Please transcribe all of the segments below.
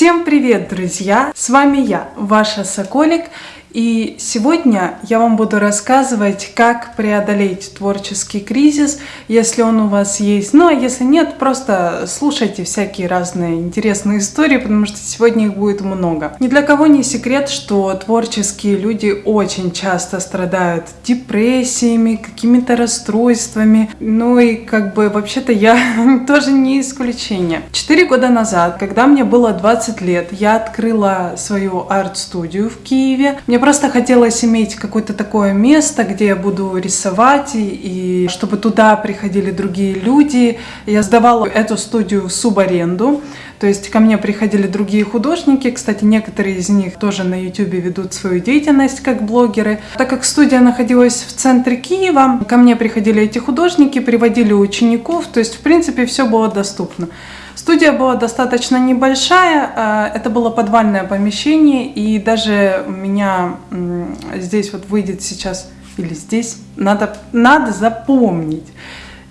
Всем привет, друзья! С вами я, ваша Соколик, и сегодня я вам буду рассказывать, как преодолеть творческий кризис, если он у вас есть. Ну а если нет, просто слушайте всякие разные интересные истории, потому что сегодня их будет много. Ни для кого не секрет, что творческие люди очень часто страдают депрессиями, какими-то расстройствами. Ну и как бы вообще-то я тоже не исключение. Четыре года назад, когда мне было 20 лет, я открыла свою арт-студию в Киеве. Мне просто хотелось иметь какое-то такое место, где я буду рисовать, и, и чтобы туда приходили другие люди. Я сдавала эту студию в субаренду, то есть ко мне приходили другие художники, кстати, некоторые из них тоже на YouTube ведут свою деятельность как блогеры. Так как студия находилась в центре Киева, ко мне приходили эти художники, приводили учеников, то есть в принципе все было доступно. Студия была достаточно небольшая, а, это было подвальное помещение, и даже у меня здесь вот выйдет сейчас, или здесь, надо, надо запомнить,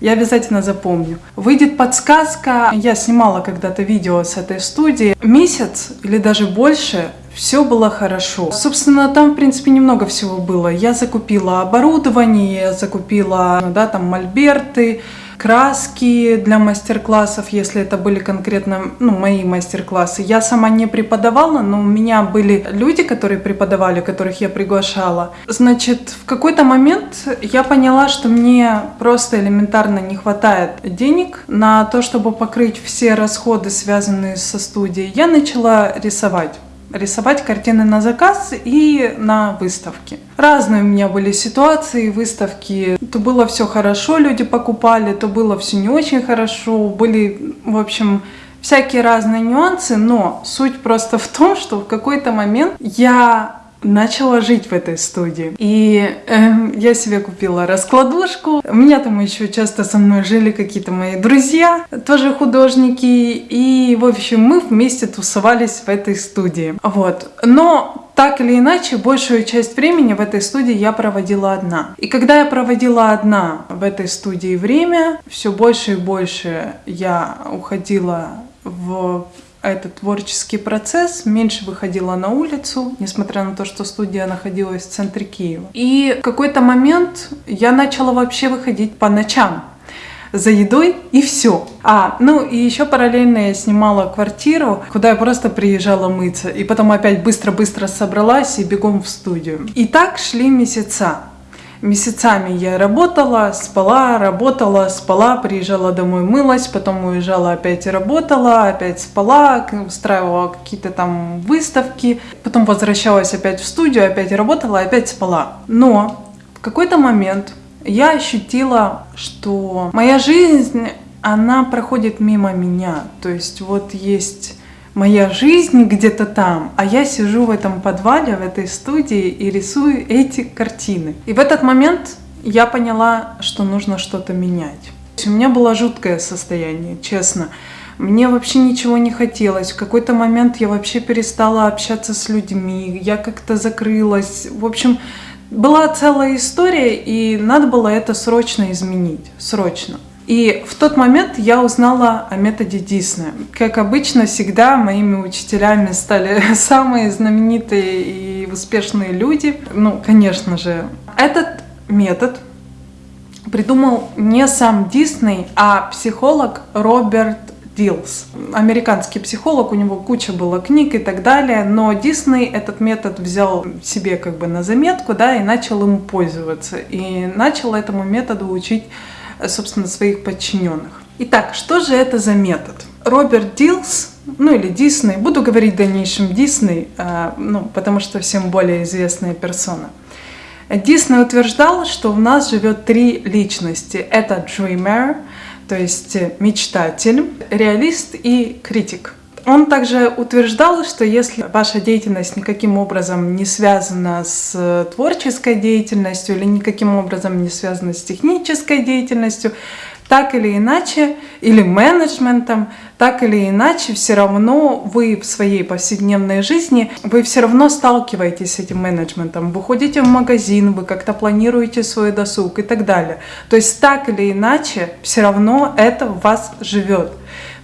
я обязательно запомню. Выйдет подсказка, я снимала когда-то видео с этой студии, месяц или даже больше все было хорошо. Собственно, там, в принципе, немного всего было. Я закупила оборудование, я закупила, да, там, мольберты, краски для мастер-классов, если это были конкретно ну, мои мастер-классы. Я сама не преподавала, но у меня были люди, которые преподавали, которых я приглашала. Значит, в какой-то момент я поняла, что мне просто элементарно не хватает денег на то, чтобы покрыть все расходы, связанные со студией. Я начала рисовать рисовать картины на заказ и на выставки. Разные у меня были ситуации, выставки. То было все хорошо, люди покупали, то было все не очень хорошо. Были, в общем, всякие разные нюансы, но суть просто в том, что в какой-то момент я начала жить в этой студии. И э, я себе купила раскладушку. У меня там еще часто со мной жили какие-то мои друзья, тоже художники. И, в общем, мы вместе тусовались в этой студии. Вот. Но так или иначе, большую часть времени в этой студии я проводила одна. И когда я проводила одна в этой студии время, все больше и больше я уходила в этот творческий процесс, меньше выходила на улицу, несмотря на то, что студия находилась в центре Киева. И в какой-то момент я начала вообще выходить по ночам за едой и все. А, ну и еще параллельно я снимала квартиру, куда я просто приезжала мыться. И потом опять быстро-быстро собралась и бегом в студию. И так шли месяца месяцами я работала, спала, работала, спала, приезжала домой, мылась, потом уезжала опять работала, опять спала, устраивала какие-то там выставки, потом возвращалась опять в студию, опять работала, опять спала. Но в какой-то момент я ощутила, что моя жизнь, она проходит мимо меня. То есть вот есть моя жизнь где-то там, а я сижу в этом подвале, в этой студии и рисую эти картины. И в этот момент я поняла, что нужно что-то менять. У меня было жуткое состояние, честно. Мне вообще ничего не хотелось. В какой-то момент я вообще перестала общаться с людьми, я как-то закрылась. В общем, была целая история, и надо было это срочно изменить. Срочно. И в тот момент я узнала о методе Диснея. Как обычно, всегда моими учителями стали самые знаменитые и успешные люди. Ну, конечно же, этот метод придумал не сам Дисней, а психолог Роберт Дилс. Американский психолог, у него куча было книг и так далее, но Дисней этот метод взял себе как бы на заметку, да, и начал им пользоваться. И начал этому методу учить собственно, своих подчиненных. Итак, что же это за метод? Роберт Дилс, ну или Дисней, буду говорить в дальнейшем Дисней, а, ну, потому что всем более известная персона. Дисней утверждал, что у нас живет три личности. Это dreamer, то есть мечтатель, реалист и критик. Он также утверждал, что если ваша деятельность никаким образом не связана с творческой деятельностью или никаким образом не связана с технической деятельностью, так или иначе, или менеджментом, так или иначе, все равно вы в своей повседневной жизни, вы все равно сталкиваетесь с этим менеджментом. Вы ходите в магазин, вы как-то планируете свой досуг и так далее. То есть так или иначе, все равно это в вас живет.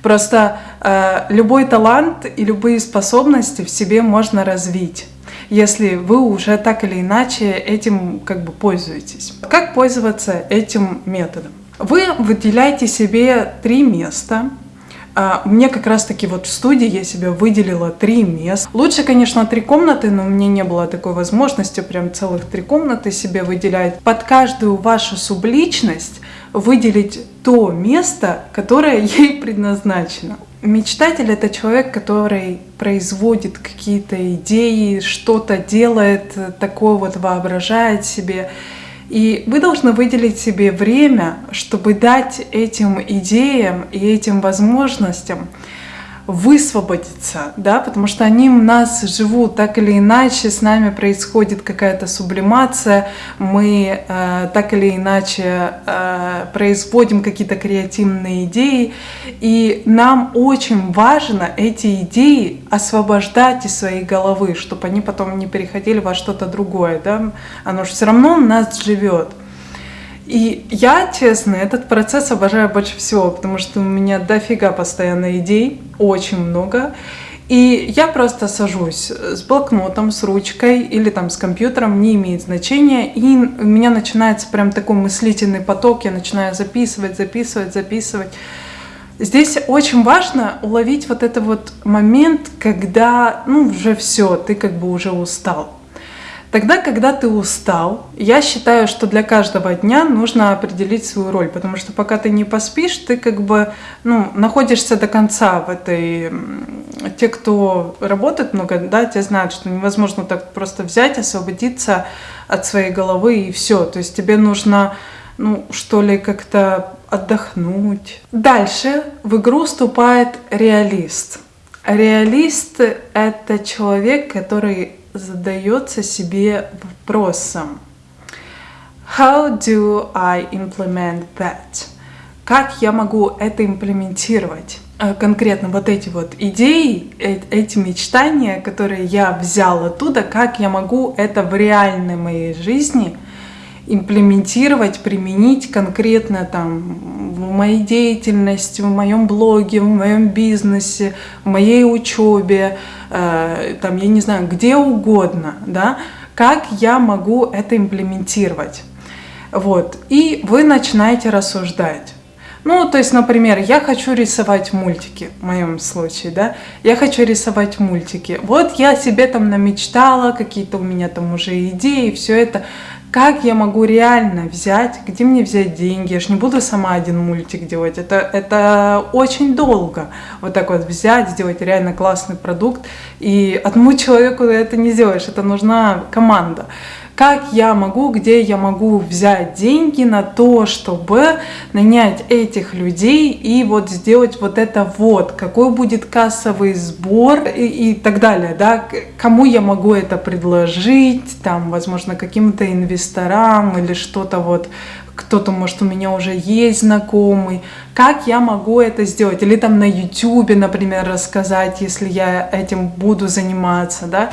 Просто э, любой талант и любые способности в себе можно развить если вы уже так или иначе этим как бы пользуетесь. Как пользоваться этим методом? Вы выделяете себе три места, а, мне как раз таки вот в студии я себе выделила три места. Лучше, конечно, три комнаты, но у меня не было такой возможности прям целых три комнаты себе выделять. Под каждую вашу субличность выделить то место, которое ей предназначено. Мечтатель — это человек, который производит какие-то идеи, что-то делает, такое вот воображает себе. И вы должны выделить себе время, чтобы дать этим идеям и этим возможностям высвободиться, да, потому что они у нас живут так или иначе, с нами происходит какая-то сублимация, мы э, так или иначе э, производим какие-то креативные идеи, и нам очень важно эти идеи освобождать из своей головы, чтобы они потом не переходили во что-то другое, да, оно же все равно у нас живет. И я, честно, этот процесс обожаю больше всего, потому что у меня дофига постоянно идей, очень много. И я просто сажусь с блокнотом, с ручкой или там с компьютером, не имеет значения. И у меня начинается прям такой мыслительный поток, я начинаю записывать, записывать, записывать. Здесь очень важно уловить вот этот вот момент, когда, ну, уже все, ты как бы уже устал. Тогда, когда ты устал, я считаю, что для каждого дня нужно определить свою роль, потому что пока ты не поспишь, ты как бы ну, находишься до конца в этой... Те, кто работает много, да, те знают, что невозможно так просто взять, освободиться от своей головы и все. То есть тебе нужно, ну, что ли, как-то отдохнуть. Дальше в игру вступает реалист. Реалист — это человек, который задается себе вопросом How do I implement that? Как я могу это имплементировать? Э, конкретно вот эти вот идеи, э, эти мечтания, которые я взял оттуда, как я могу это в реальной моей жизни имплементировать, применить конкретно там в моей деятельности, в моем блоге, в моем бизнесе, в моей учебе, э, там, я не знаю, где угодно, да, как я могу это имплементировать. Вот, и вы начинаете рассуждать. Ну, то есть, например, я хочу рисовать мультики, в моем случае, да, я хочу рисовать мультики. Вот я себе там намечтала, какие-то у меня там уже идеи, все это как я могу реально взять, где мне взять деньги, я же не буду сама один мультик делать, это, это очень долго, вот так вот взять, сделать реально классный продукт, и одному человеку это не сделаешь, это нужна команда как я могу, где я могу взять деньги на то, чтобы нанять этих людей и вот сделать вот это вот, какой будет кассовый сбор и, и так далее, да, кому я могу это предложить, там, возможно, каким-то инвесторам или что-то вот, кто-то, может, у меня уже есть знакомый, как я могу это сделать, или там на YouTube, например, рассказать, если я этим буду заниматься, да,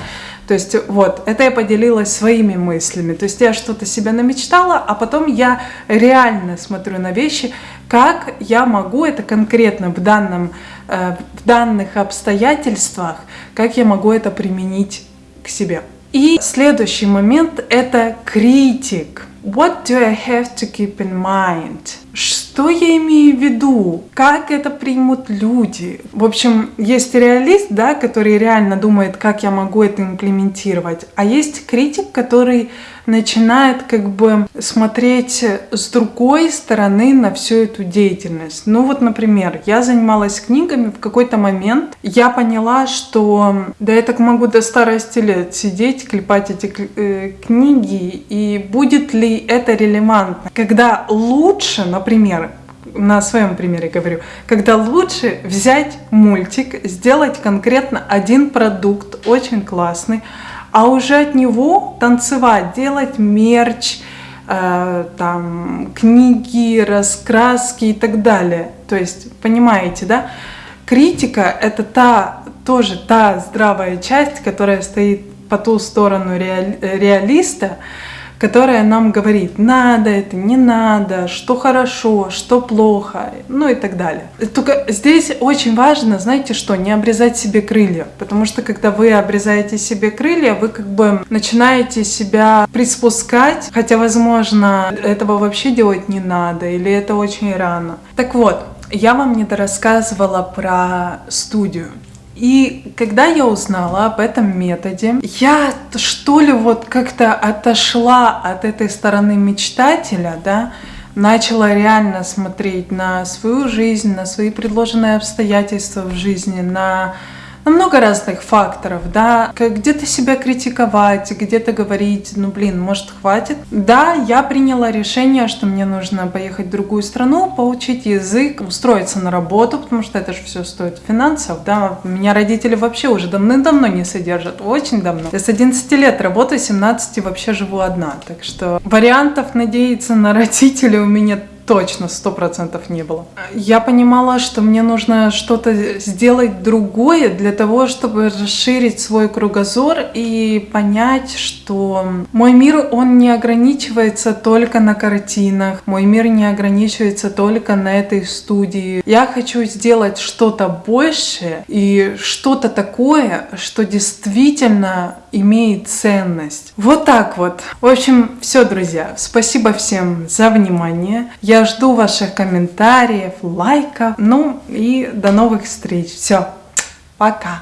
то есть вот, это я поделилась своими мыслями. То есть я что-то себе намечтала, а потом я реально смотрю на вещи, как я могу это конкретно в, данном, э, в данных обстоятельствах, как я могу это применить к себе. И следующий момент — это критик. What do I have to keep in mind? Что я имею в виду? Как это примут люди? В общем, есть реалист, да, который реально думает, как я могу это имплементировать, а есть критик, который начинает как бы смотреть с другой стороны на всю эту деятельность. Ну вот, например, я занималась книгами, в какой-то момент я поняла, что да я так могу до старости лет сидеть, клепать эти э, книги, и будет ли это релевантно? Когда лучше, например, на своем примере говорю, когда лучше взять мультик, сделать конкретно один продукт, очень классный, а уже от него танцевать, делать мерч, э, там, книги, раскраски и так далее. То есть, понимаете, да? Критика — это та, тоже та здравая часть, которая стоит по ту сторону реалиста, которая нам говорит, надо это, не надо, что хорошо, что плохо, ну и так далее. Только здесь очень важно, знаете что, не обрезать себе крылья, потому что когда вы обрезаете себе крылья, вы как бы начинаете себя приспускать, хотя, возможно, этого вообще делать не надо, или это очень рано. Так вот, я вам не рассказывала про студию. И когда я узнала об этом методе, я что ли вот как-то отошла от этой стороны мечтателя, да, начала реально смотреть на свою жизнь, на свои предложенные обстоятельства в жизни, на на много разных факторов, да, где-то себя критиковать, где-то говорить, ну блин, может хватит. Да, я приняла решение, что мне нужно поехать в другую страну, поучить язык, устроиться на работу, потому что это же все стоит финансов, да. Меня родители вообще уже давным-давно не содержат, очень давно. Я с 11 лет работаю, 17 вообще живу одна, так что вариантов надеяться на родителей у меня точно сто процентов не было. Я понимала, что мне нужно что-то сделать другое для того, чтобы расширить свой кругозор и понять, что мой мир, он не ограничивается только на картинах, мой мир не ограничивается только на этой студии. Я хочу сделать что-то большее и что-то такое, что действительно имеет ценность. Вот так вот. В общем, все, друзья. Спасибо всем за внимание. Я жду ваших комментариев, лайков. Ну и до новых встреч. Все. Пока.